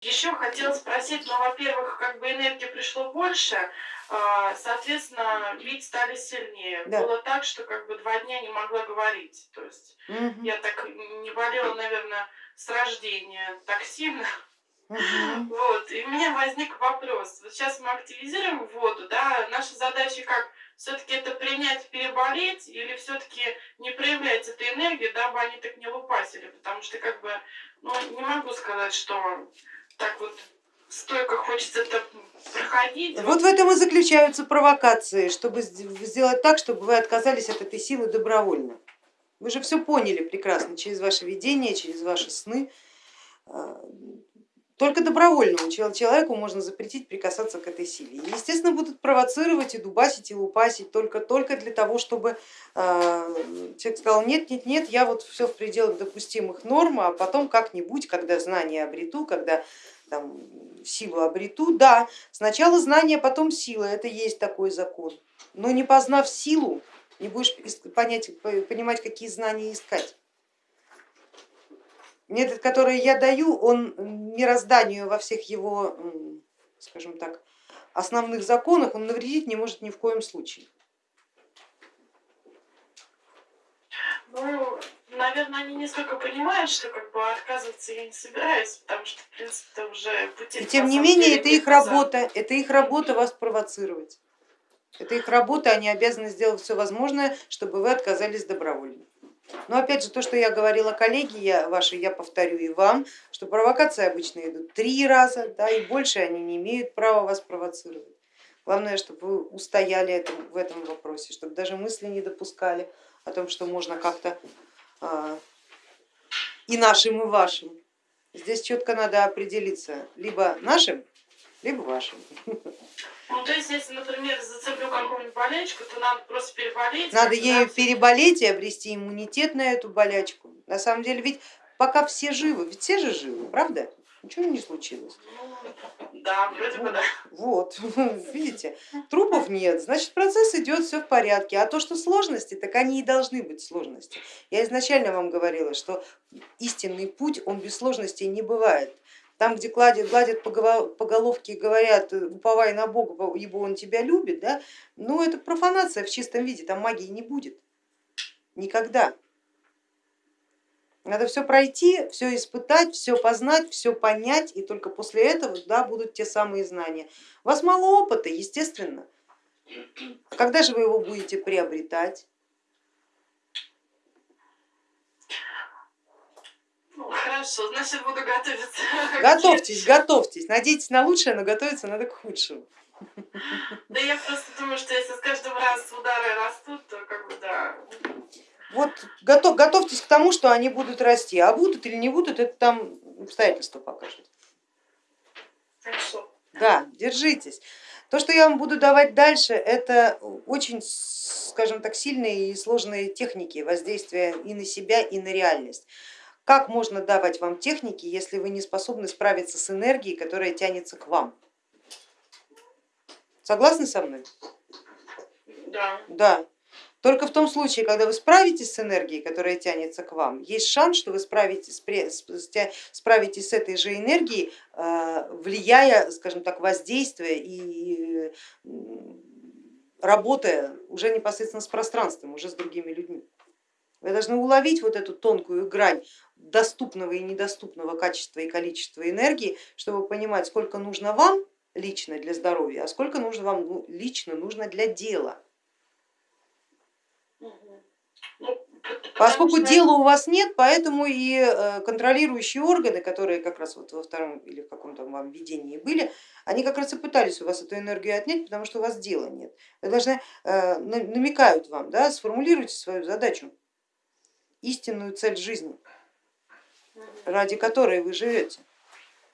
Еще хотела спросить, ну, во-первых, как бы энергии пришло больше, а, соответственно, бить стали сильнее. Да. Было так, что как бы два дня не могла говорить. То есть угу. я так не болела, наверное, с рождения так сильно. Угу. Вот, и у меня возник вопрос. Вот сейчас мы активизируем воду, да, наша задача как все-таки это принять, переболеть, или все-таки не проявлять эту энергию, дабы они так не лупасили, потому что как бы, ну, не могу сказать, что так вот стойко хочется это проходить. Вот в этом и заключаются провокации, чтобы сделать так, чтобы вы отказались от этой силы добровольно. Вы же все поняли прекрасно через ваше видение, через ваши сны. А, только добровольному человеку можно запретить прикасаться к этой силе. И, естественно, будут провоцировать и дубасить, и лупасить только, только для того, чтобы э, человек сказал, нет, нет, нет, я вот все в пределах допустимых норм, а потом как-нибудь, когда знания обрету, когда там, силу обрету, да, сначала знание, потом сила, это есть такой закон. Но не познав силу, не будешь понять, понимать, какие знания искать. Метод, который я даю, он мирозданию во всех его, скажем так, основных законах, он навредить не может ни в коем случае. Ну, наверное, они несколько понимают, что как бы отказываться я не собираюсь, потому что, в принципе, это уже пути. И тем не менее, это их работа, это их работа вас провоцировать. Это их работа, они обязаны сделать все возможное, чтобы вы отказались добровольно. Но опять же, то, что я говорила коллеги я, ваши, я повторю и вам, что провокации обычно идут три раза, да, и больше они не имеют права вас провоцировать. Главное, чтобы вы устояли в этом вопросе, чтобы даже мысли не допускали о том, что можно как-то а, и нашим, и вашим. Здесь четко надо определиться, либо нашим, либо вашим. Ну, то есть, если, например, зацеплю какую-нибудь болячку, то надо просто переболеть. Надо ею переболеть и обрести иммунитет на эту болячку. На самом деле, ведь пока все живы, ведь все же живы, правда? Ничего не случилось. Ну, да, вроде бы да. Вот, видите, трупов нет, значит процесс идет, все в порядке. А то, что сложности, так они и должны быть сложности. Я изначально вам говорила, что истинный путь, он без сложностей не бывает. Там, где гладят, гладят по головке и говорят, уповай на Бога, ибо он тебя любит, да, ну это профанация в чистом виде, там магии не будет. Никогда. Надо все пройти, все испытать, все познать, все понять, и только после этого да, будут те самые знания. У вас мало опыта, естественно. Когда же вы его будете приобретать? Ну, хорошо, значит буду готовиться. Готовьтесь, готовьтесь. Надейтесь на лучшее, но готовиться надо к худшему. Да я просто думаю, что если с каждым раз удары растут, то как бы да. Вот готов, готовьтесь к тому, что они будут расти, а будут или не будут, это там обстоятельства покажут. Хорошо. Да, держитесь. То, что я вам буду давать дальше, это очень, скажем так, сильные и сложные техники воздействия и на себя, и на реальность. Как можно давать вам техники, если вы не способны справиться с энергией, которая тянется к вам? Согласны со мной? Да. Да. Только в том случае, когда вы справитесь с энергией, которая тянется к вам, есть шанс, что вы справитесь, справитесь с этой же энергией, э, влияя, скажем так, воздействуя и работая уже непосредственно с пространством, уже с другими людьми. Вы должны уловить вот эту тонкую грань доступного и недоступного качества и количества энергии, чтобы понимать, сколько нужно вам лично для здоровья, а сколько нужно вам ну, лично нужно для дела. Ну, Поскольку дела у вас нет, поэтому и э, контролирующие органы, которые как раз вот во втором или в каком-то вам видении были, они как раз и пытались у вас эту энергию отнять, потому что у вас дела нет. Вы должны, э, намекают вам, да, сформулируйте свою задачу, истинную цель жизни, ради которой вы живете.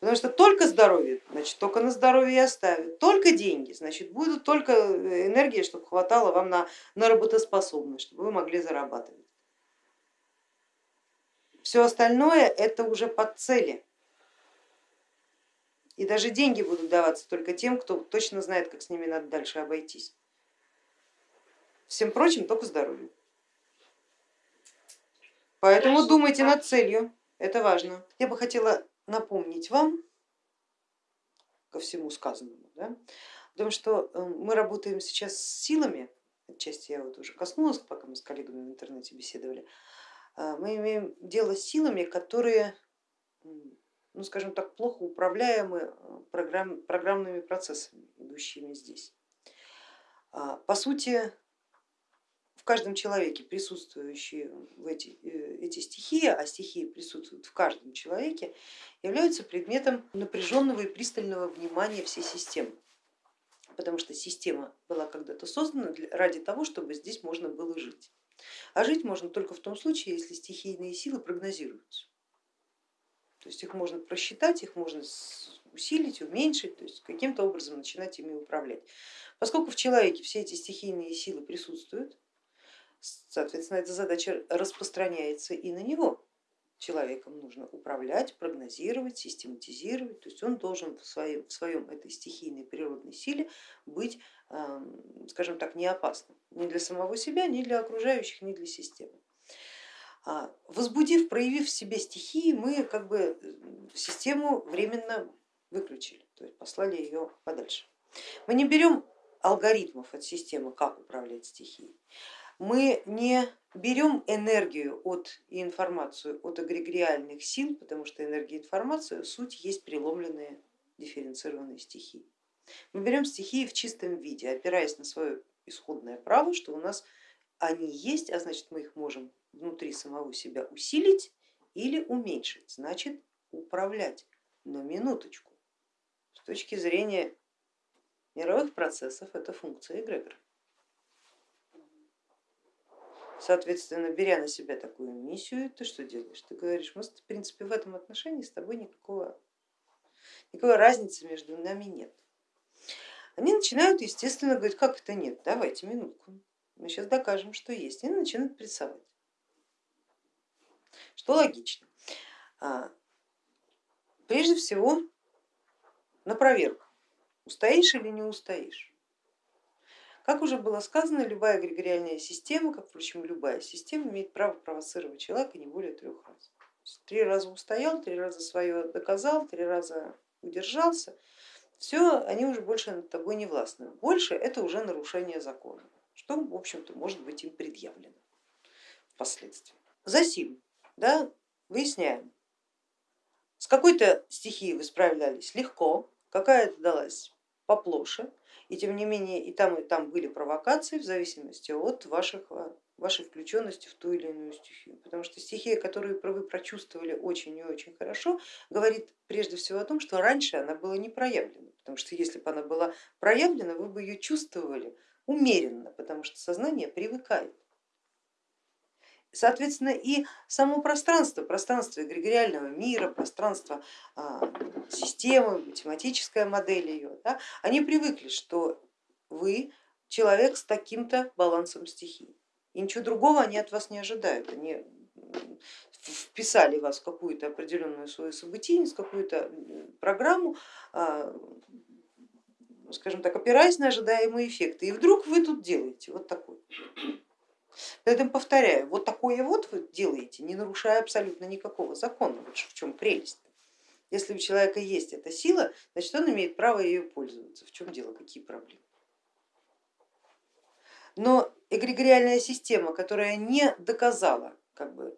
Потому что только здоровье, значит, только на здоровье и оставят, только деньги, значит, будут только э, энергия, чтобы хватало вам на, на работоспособность, чтобы вы могли зарабатывать. Все остальное это уже под цели. И даже деньги будут даваться только тем, кто точно знает, как с ними надо дальше обойтись. Всем прочим только здоровье. Поэтому думайте над целью, это важно. Я бы хотела напомнить вам ко всему сказанному. Да? Потому что э, мы работаем сейчас с силами, отчасти я вот уже коснулась, пока мы с коллегами в интернете беседовали, а, мы имеем дело с силами, которые, ну скажем так, плохо управляемы э, программ, программными процессами, идущими здесь. А, по сути, в каждом человеке присутствующие в эти, э, эти стихии, а стихии присутствуют в каждом человеке, являются предметом напряженного и пристального внимания всей системы. Потому что система была когда-то создана ради того, чтобы здесь можно было жить. А жить можно только в том случае, если стихийные силы прогнозируются. То есть их можно просчитать, их можно усилить, уменьшить, то есть каким-то образом начинать ими управлять. Поскольку в человеке все эти стихийные силы присутствуют, Соответственно, эта задача распространяется и на него. Человеком нужно управлять, прогнозировать, систематизировать, то есть он должен в своем, в своем этой стихийной природной силе быть, эм, скажем так, не опасным ни для самого себя, ни для окружающих, ни для системы. А, возбудив, проявив в себе стихии, мы как бы систему временно выключили, то есть послали ее подальше. Мы не берем алгоритмов от системы, как управлять стихией мы не берем энергию от и информацию от эгрегориальных сил, потому что энергия и информация суть есть преломленные дифференцированные стихии. Мы берем стихии в чистом виде, опираясь на свое исходное право, что у нас они есть, а значит мы их можем внутри самого себя усилить или уменьшить, значит управлять. Но минуточку, с точки зрения мировых процессов это функция эгрегора. Соответственно, беря на себя такую миссию, ты что делаешь? Ты говоришь, мы в принципе в этом отношении с тобой никакого, никакой разницы между нами нет. Они начинают, естественно, говорить, как это нет, давайте минутку, мы сейчас докажем, что есть. Они начинают прессовать, что логично. А, прежде всего на проверку, устоишь или не устоишь. Как уже было сказано, любая эгрегориальная система, как, впрочем, любая система, имеет право провоцировать человека не более трех раз. Три раза устоял, три раза свое доказал, три раза удержался, все, они уже больше над тобой не властны. Больше это уже нарушение закона, что, в общем-то, может быть им предъявлено впоследствии. Засим, да, выясняем, с какой-то стихией вы справлялись легко, какая-то далась поплоше, и тем не менее и там, и там были провокации в зависимости от ваших, а, вашей включенности в ту или иную стихию. Потому что стихия, которую вы прочувствовали очень и очень хорошо, говорит прежде всего о том, что раньше она была не проявлена. Потому что если бы она была проявлена, вы бы ее чувствовали умеренно, потому что сознание привыкает. Соответственно, и само пространство, пространство эгрегориального мира, пространство а, системы, математическая модель ее, да, они привыкли, что вы человек с таким-то балансом стихий. И ничего другого они от вас не ожидают. Они вписали вас в какую-то определенную свою событийность, какую-то программу, а, скажем так, опираясь на ожидаемые эффекты. И вдруг вы тут делаете вот такой. Поэтому повторяю, вот такое вот вы делаете, не нарушая абсолютно никакого закона. Вот в чем прелесть. Если у человека есть эта сила, значит он имеет право ее пользоваться. В чем дело, какие проблемы? Но эгрегориальная система, которая не доказала как бы,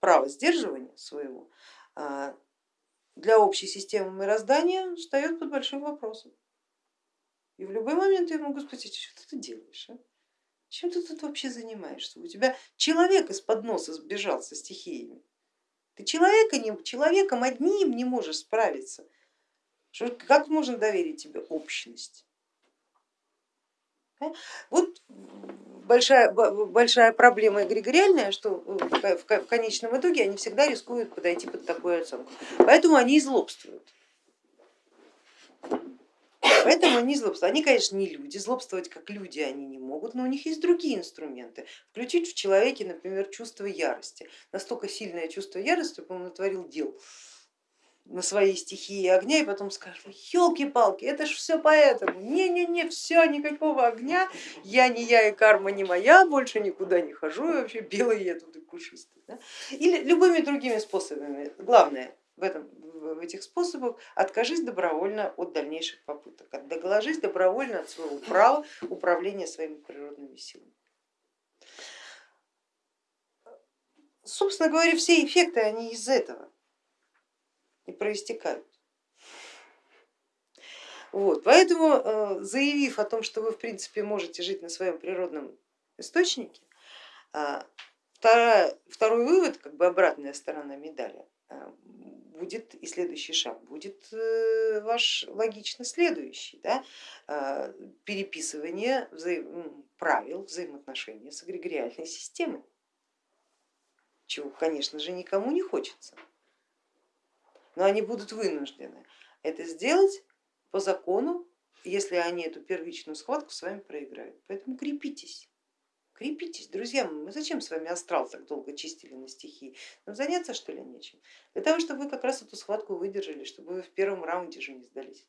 право сдерживания своего, а, для общей системы мироздания встает под большим вопросом. И в любой момент я могу спросить, что ты делаешь? А? Чем ты тут вообще занимаешься? У тебя человек из-под носа сбежал со стихиями. Ты человека не, человеком одним не можешь справиться. Что, как можно доверить тебе общность? А? Вот большая, большая проблема эгрегориальная, что в конечном итоге они всегда рискуют подойти под такую оценку. Поэтому они и злобствуют. Поэтому они злобствуют. Они, конечно, не люди, злобствовать как люди они не могут, но у них есть другие инструменты. Включить в человеке, например, чувство ярости. Настолько сильное чувство ярости, чтобы он натворил дел на своей стихии огня и потом скажет, елки-палки, это ж все поэтому, не-не-не, все, никакого огня, я не я и карма не моя, больше никуда не хожу, и вообще белый я тут и пушистый. Да? Или любыми другими способами. Главное, в, этом, этих способах, откажись добровольно от дальнейших попыток, доложись добровольно от своего права управления своими природными силами. Собственно говоря, все эффекты, они из этого и проистекают. Вот, поэтому э, заявив о том, что вы в принципе можете жить на своем природном источнике, а, второй вывод, как бы обратная сторона медали, э, будет и следующий шаг, будет э, ваш логично следующий, да, а, переписывание взаим, правил взаимоотношений с эгрегориальной системой, чего, конечно же, никому не хочется, но они будут вынуждены это сделать по закону, если они эту первичную схватку с вами проиграют. Поэтому крепитесь. Крепитесь, друзья мы зачем с вами астрал так долго чистили на стихии? Нам заняться что ли нечем? Для того, чтобы вы как раз эту схватку выдержали, чтобы вы в первом раунде же не сдались.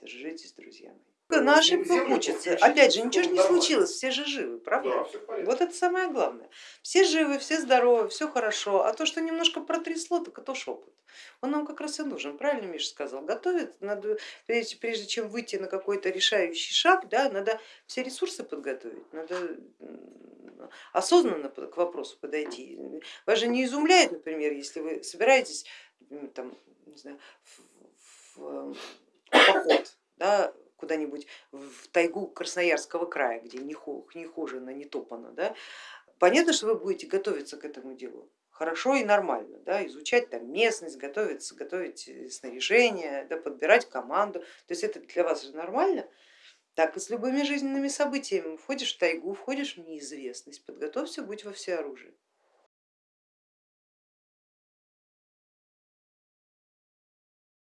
Держитесь, друзья мои на ошибках учатся. Опять же, ничего же не случилось, все же живы, правда? Да, вот это самое главное. Все живы, все здоровы, все хорошо, а то, что немножко протрясло, так это шепот. Он нам как раз и нужен, правильно Миша сказал? Готовить надо, прежде, прежде чем выйти на какой-то решающий шаг, да, надо все ресурсы подготовить, надо осознанно к вопросу подойти. Вас же не изумляет, например, если вы собираетесь там, не знаю, в, в, в поход, да, куда-нибудь в тайгу Красноярского края, где не, хожено, не топано, да, понятно, что вы будете готовиться к этому делу хорошо и нормально, да, изучать там местность, готовиться, готовить э, снаряжение, да, подбирать команду, то есть это для вас же нормально. Так и с любыми жизненными событиями, входишь в тайгу, входишь в неизвестность, подготовься, будь во всеоружии.